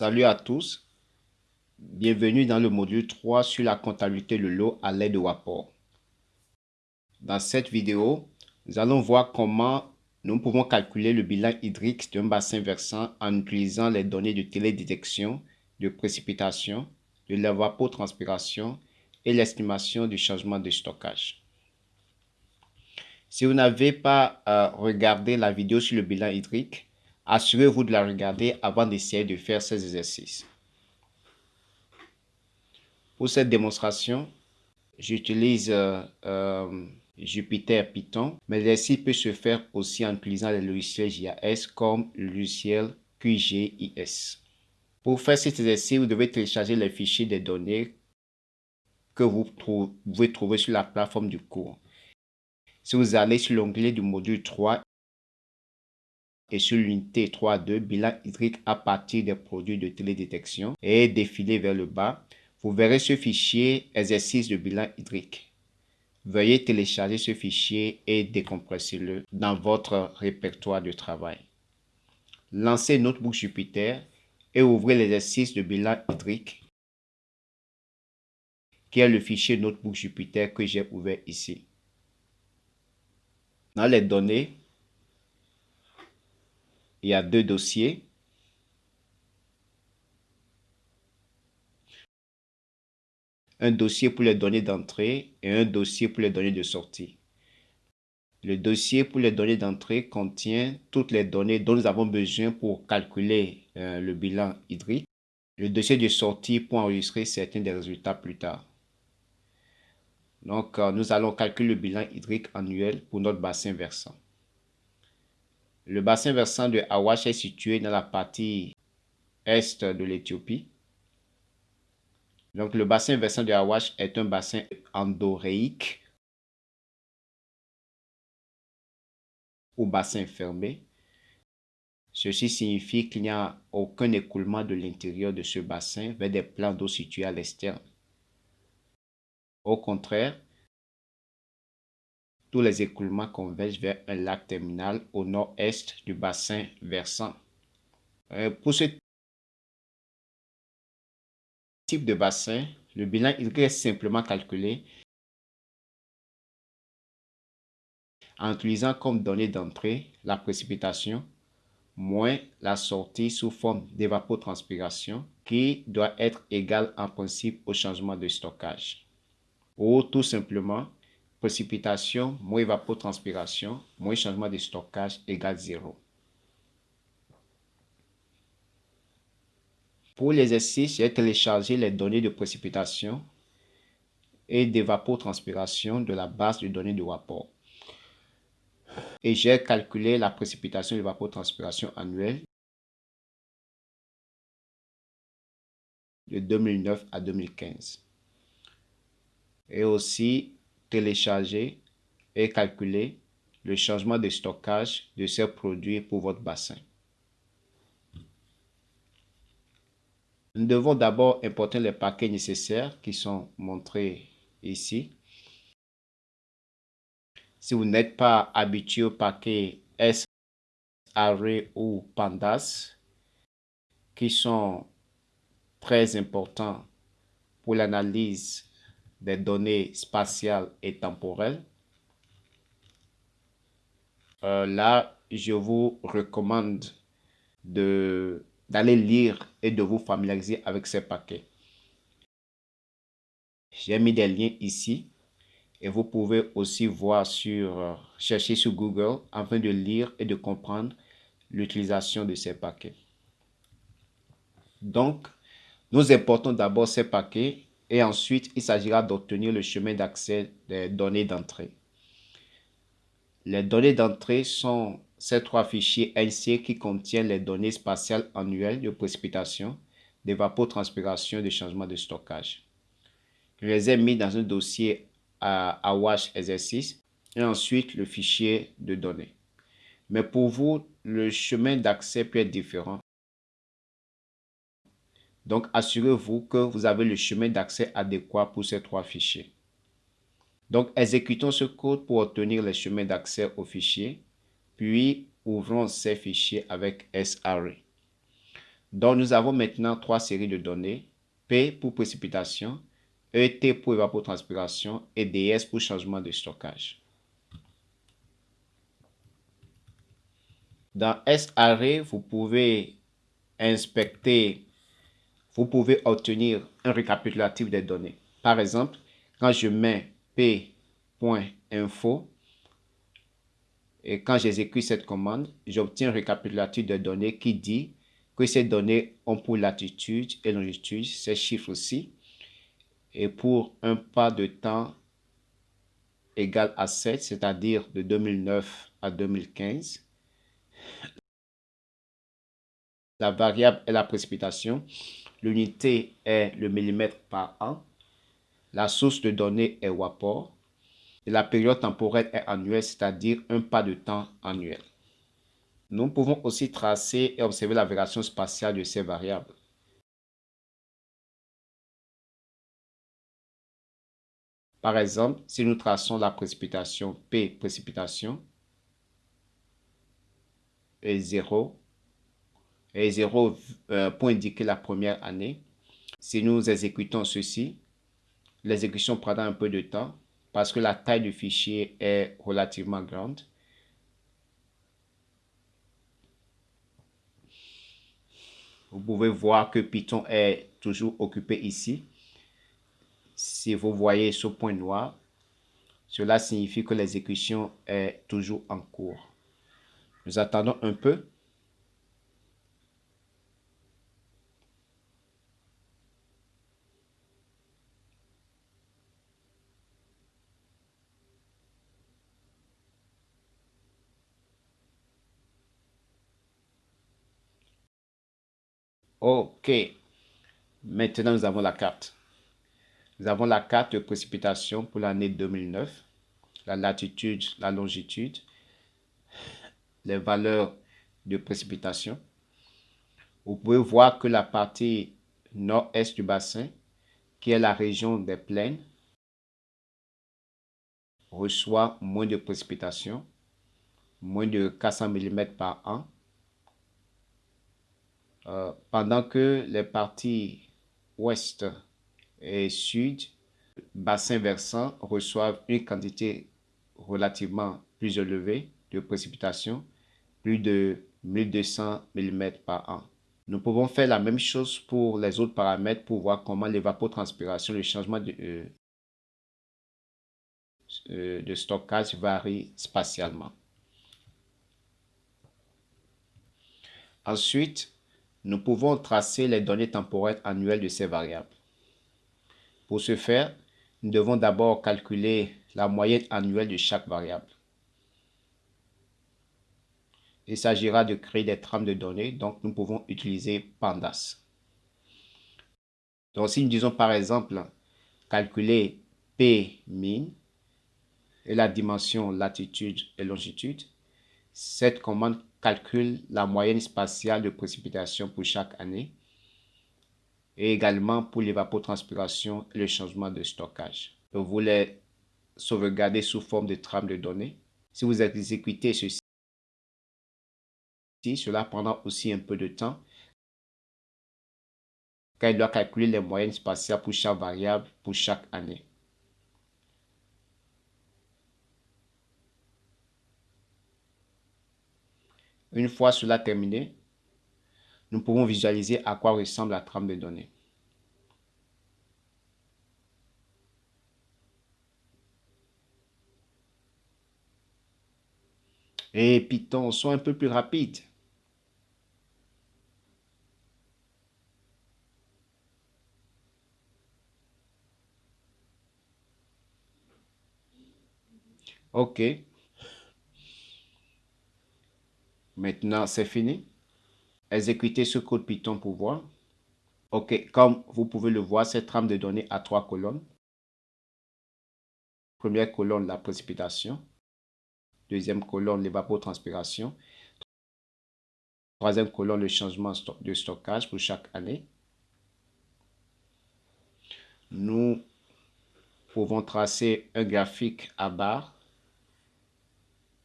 Salut à tous, bienvenue dans le module 3 sur la comptabilité de l'eau à l'aide de Wapor. Dans cette vidéo, nous allons voir comment nous pouvons calculer le bilan hydrique d'un bassin versant en utilisant les données de télédétection, de précipitation, de l'évapotranspiration et l'estimation du changement de stockage. Si vous n'avez pas euh, regardé la vidéo sur le bilan hydrique, Assurez-vous de la regarder avant d'essayer de faire ces exercices. Pour cette démonstration, j'utilise euh, euh, Jupyter Python, mais l'exercice peut se faire aussi en utilisant les logiciels JAS comme le logiciel QGIS. Pour faire cet exercice, vous devez télécharger les fichiers des données que vous pouvez trouver sur la plateforme du cours. Si vous allez sur l'onglet du module 3, et sur l'unité 3.2, bilan hydrique à partir des produits de télédétection et défiler vers le bas, vous verrez ce fichier exercice de bilan hydrique. Veuillez télécharger ce fichier et décompresser-le dans votre répertoire de travail. Lancez Notebook Jupyter et ouvrez l'exercice de bilan hydrique qui est le fichier Notebook Jupyter que j'ai ouvert ici. Dans les données, il y a deux dossiers. Un dossier pour les données d'entrée et un dossier pour les données de sortie. Le dossier pour les données d'entrée contient toutes les données dont nous avons besoin pour calculer euh, le bilan hydrique. Le dossier de sortie pour enregistrer certains des résultats plus tard. Donc, euh, nous allons calculer le bilan hydrique annuel pour notre bassin versant. Le bassin versant de Awash est situé dans la partie est de l'Éthiopie. Donc, le bassin versant de Awash est un bassin endoréique ou bassin fermé. Ceci signifie qu'il n'y a aucun écoulement de l'intérieur de ce bassin vers des plans d'eau situés à l'externe. Au contraire, tous les écoulements convergent vers un lac terminal au nord-est du bassin versant. Euh, pour ce type de bassin, le bilan il est simplement calculé en utilisant comme donnée d'entrée la précipitation moins la sortie sous forme d'évapotranspiration qui doit être égale en principe au changement de stockage. Ou tout simplement précipitation moins évapotranspiration moins changement de stockage égale 0. Pour l'exercice, j'ai téléchargé les données de précipitation et d'évapotranspiration de la base de données de WAPOR. Et j'ai calculé la précipitation et l'évapotranspiration annuelle de 2009 à 2015. Et aussi télécharger et calculer le changement de stockage de ces produits pour votre bassin. Nous devons d'abord importer les paquets nécessaires qui sont montrés ici. Si vous n'êtes pas habitué au paquet SRE ou PANDAS, qui sont très importants pour l'analyse des données spatiales et temporelles. Euh, là, je vous recommande d'aller lire et de vous familiariser avec ces paquets. J'ai mis des liens ici et vous pouvez aussi voir sur, euh, chercher sur Google afin de lire et de comprendre l'utilisation de ces paquets. Donc, nous importons d'abord ces paquets et ensuite il s'agira d'obtenir le chemin d'accès des données d'entrée. Les données d'entrée sont ces trois fichiers NC qui contiennent les données spatiales annuelles de précipitation, d'évapotranspiration et de changement de stockage. Je les ai mis dans un dossier à Awash exercice et ensuite le fichier de données. Mais pour vous, le chemin d'accès peut être différent donc, assurez-vous que vous avez le chemin d'accès adéquat pour ces trois fichiers. Donc, exécutons ce code pour obtenir le chemin d'accès au fichier, puis ouvrons ces fichiers avec SRE. Donc, nous avons maintenant trois séries de données. P pour précipitation, ET pour évapotranspiration et DS pour changement de stockage. Dans S-Array, vous pouvez inspecter, vous pouvez obtenir un récapitulatif des données. Par exemple, quand je mets p.info et quand j'exécute cette commande, j'obtiens un récapitulatif de données qui dit que ces données ont pour latitude et longitude ces chiffres-ci et pour un pas de temps égal à 7, c'est-à-dire de 2009 à 2015. La variable est la précipitation. L'unité est le millimètre par an. La source de données est WAPOR. Et la période temporelle est annuelle, c'est-à-dire un pas de temps annuel. Nous pouvons aussi tracer et observer la variation spatiale de ces variables. Par exemple, si nous traçons la précipitation P précipitation et 0, et 0 euh, pour indiquer la première année, si nous exécutons ceci, l'exécution prendra un peu de temps parce que la taille du fichier est relativement grande. Vous pouvez voir que Python est toujours occupé ici. Si vous voyez ce point noir, cela signifie que l'exécution est toujours en cours. Nous attendons un peu. OK. Maintenant, nous avons la carte. Nous avons la carte de précipitation pour l'année 2009, la latitude, la longitude, les valeurs de précipitation. Vous pouvez voir que la partie nord-est du bassin, qui est la région des plaines, reçoit moins de précipitation, moins de 400 mm par an, euh, pendant que les parties ouest et sud, bassin versant, reçoivent une quantité relativement plus élevée de précipitations, plus de 1200 mm par an. Nous pouvons faire la même chose pour les autres paramètres pour voir comment l'évapotranspiration, le changement de, euh, euh, de stockage varie spatialement. Ensuite, nous pouvons tracer les données temporelles annuelles de ces variables. Pour ce faire, nous devons d'abord calculer la moyenne annuelle de chaque variable. Il s'agira de créer des trames de données, donc nous pouvons utiliser Pandas. Donc si nous disons par exemple calculer P min et la dimension latitude et longitude, cette commande calcule la moyenne spatiale de précipitation pour chaque année et également pour l'évapotranspiration et le changement de stockage. Vous voulez sauvegarder sous forme de trame de données. Si vous exécutez ceci, cela prendra aussi un peu de temps car il doit calculer les moyennes spatiales pour chaque variable pour chaque année. Une fois cela terminé, nous pouvons visualiser à quoi ressemble la trame de données. Et Python, soit un peu plus rapide. OK. Maintenant, c'est fini. Exécutez ce code Python pour voir. OK, comme vous pouvez le voir, cette trame de données a trois colonnes. Première colonne, la précipitation. Deuxième colonne, l'évapotranspiration. Troisième colonne, le changement de stockage pour chaque année. Nous pouvons tracer un graphique à barre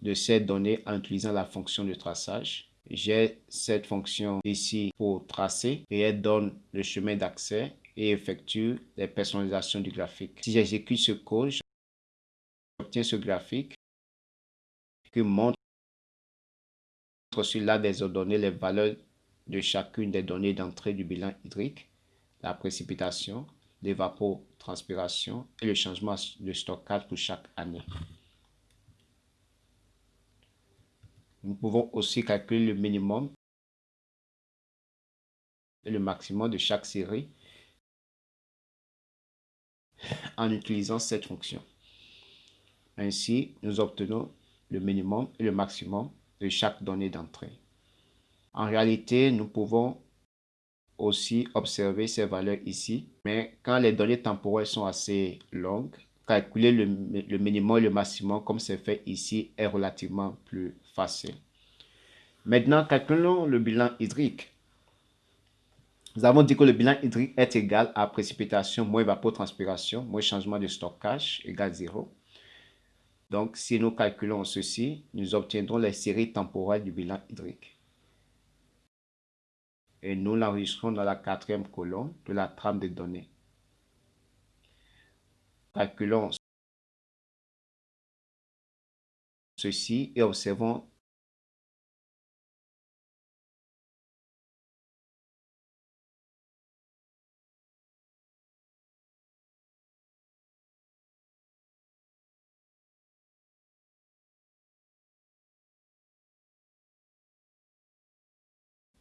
de ces données en utilisant la fonction de traçage. j'ai cette fonction ici pour tracer et elle donne le chemin d'accès et effectue les personnalisations du graphique. Si j'exécute ce code, j'obtiens ce graphique qui montre sur là des ordonnées les valeurs de chacune des données d'entrée du bilan hydrique, la précipitation, l'évapotranspiration et le changement de stockage pour chaque année. Nous pouvons aussi calculer le minimum et le maximum de chaque série en utilisant cette fonction. Ainsi, nous obtenons le minimum et le maximum de chaque donnée d'entrée. En réalité, nous pouvons aussi observer ces valeurs ici, mais quand les données temporelles sont assez longues, calculer le, minimum et le maximum comme c'est fait ici est relativement plus facile. Maintenant, calculons le bilan hydrique. Nous avons dit que le bilan hydrique est égal à précipitation moins évapotranspiration moins changement de stockage égale 0. Donc, si nous calculons ceci, nous obtiendrons les séries temporelles du bilan hydrique. Et nous l'enregistrons dans la quatrième colonne de la trame de données. Calculons ceci et observons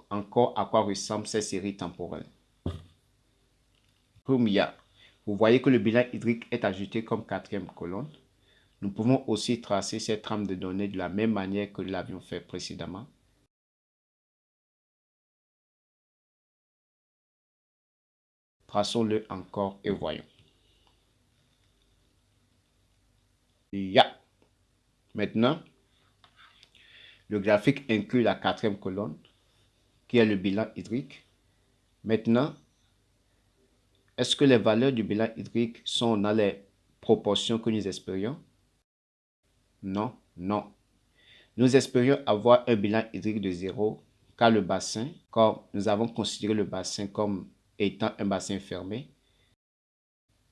encore à quoi ressemble cette série temporelle. Vous voyez que le bilan hydrique est ajouté comme quatrième colonne. Nous pouvons aussi tracer cette trame de données de la même manière que l'avions fait précédemment. Traçons-le encore et voyons. Ya. Maintenant, le graphique inclut la quatrième colonne qui est le bilan hydrique. Maintenant, est-ce que les valeurs du bilan hydrique sont dans les proportions que nous espérions? Non, non. Nous espérions avoir un bilan hydrique de 0 car le bassin, comme nous avons considéré le bassin comme étant un bassin fermé,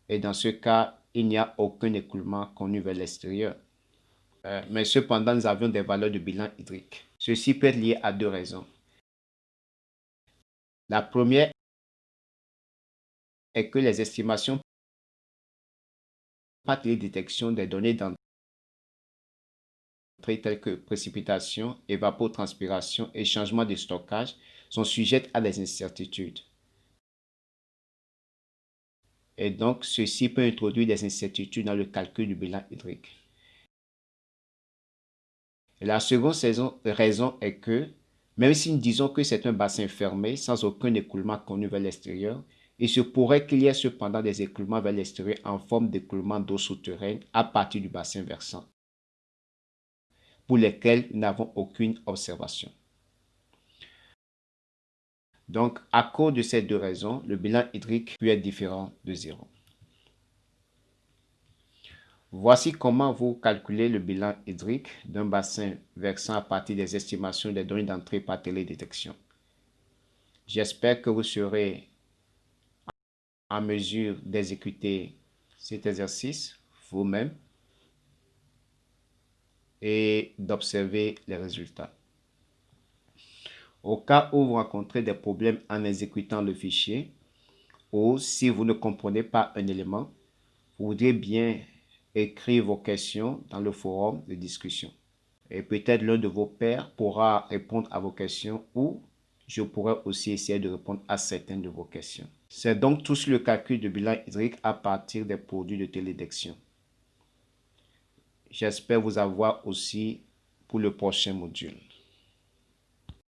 et dans ce cas, il n'y a aucun écoulement connu vers l'extérieur. Euh, mais cependant, nous avions des valeurs de bilan hydrique. Ceci peut être lié à deux raisons. La première est que les estimations par détection des données d'entrée telles que précipitation, évapotranspiration et changement de stockage sont sujettes à des incertitudes. Et donc, ceci peut introduire des incertitudes dans le calcul du bilan hydrique. la seconde raison est que même si nous disons que c'est un bassin fermé, sans aucun écoulement connu vers l'extérieur, il se pourrait qu'il y ait cependant des écoulements vers l'extérieur en forme d'écoulement d'eau souterraine à partir du bassin versant, pour lesquels nous n'avons aucune observation. Donc, à cause de ces deux raisons, le bilan hydrique peut être différent de zéro. Voici comment vous calculez le bilan hydrique d'un bassin versant à partir des estimations des données d'entrée par télédétection. J'espère que vous serez en mesure d'exécuter cet exercice vous-même et d'observer les résultats. Au cas où vous rencontrez des problèmes en exécutant le fichier ou si vous ne comprenez pas un élément, vous voudriez bien écrire vos questions dans le forum de discussion. Et peut-être l'un de vos pairs pourra répondre à vos questions ou je pourrai aussi essayer de répondre à certaines de vos questions. C'est donc tout le calcul de bilan hydrique à partir des produits de télédection. J'espère vous avoir aussi pour le prochain module.